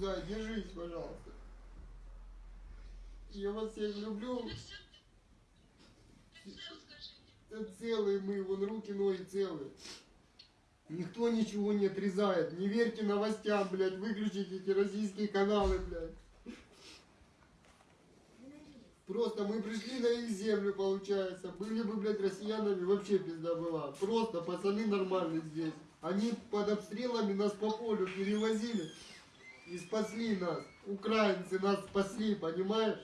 Зай, держись, пожалуйста. Я вас всех люблю. Да целые мы, вон руки, ноги целые. Никто ничего не отрезает. Не верьте новостям, блядь. Выключите эти российские каналы, блядь. Просто мы пришли на их землю, получается. Были бы, блядь, россиянами, вообще пизда была. Просто пацаны нормальные здесь. Они под обстрелами нас по полю перевозили и спасли нас. Украинцы нас спасли, понимаешь?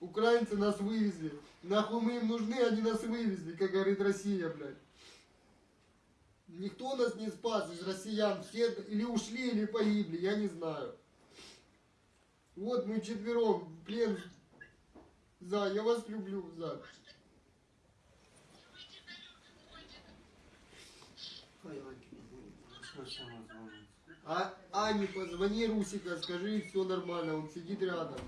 Украинцы нас вывезли. Нахуй мы им нужны, они нас вывезли, как говорит Россия, блядь. Никто нас не спас из россиян. Все или ушли, или погибли, я не знаю. Вот мы четвером плен. За, я вас люблю, за. Ой, Аньки, что сама звонит? А Ане позвони Русика, скажи, все нормально, он сидит рядом.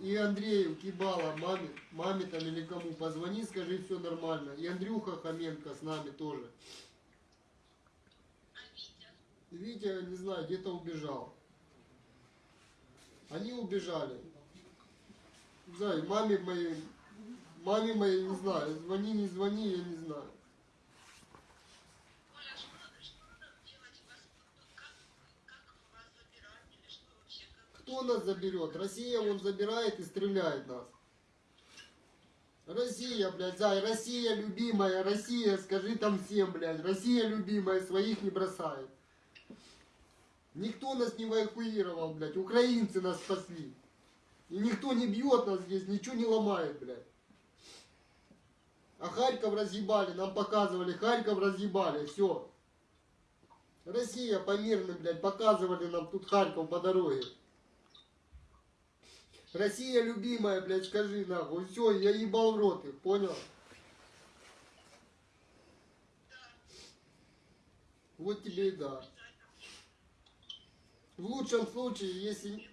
И Андрею Кибала, маме, маме там или кому, позвони, скажи, все нормально. И Андрюха Хоменко с нами тоже. Витя, не знаю, где-то убежал. Они убежали. Не знаю, маме моей, маме моей, не знаю, звони, не звони, я не знаю. Оля, что, что надо делать вас? Как, как вас забирать или что вообще? Нас заберет? Россия он забирает и стреляет нас. Россия, блядь, зай, Россия любимая, Россия, скажи там всем, блядь, Россия любимая, своих не бросает. Никто нас не эвакуировал, блядь, украинцы нас спасли. И никто не бьет нас здесь, ничего не ломает, блядь. А Харьков разъебали, нам показывали, Харьков разъебали, все. Россия по мирным, блядь, показывали нам тут Харьков по дороге. Россия любимая, блядь, скажи нахуй. Все, я ебал в рот их, понял? Вот тебе и да. В лучшем случае, если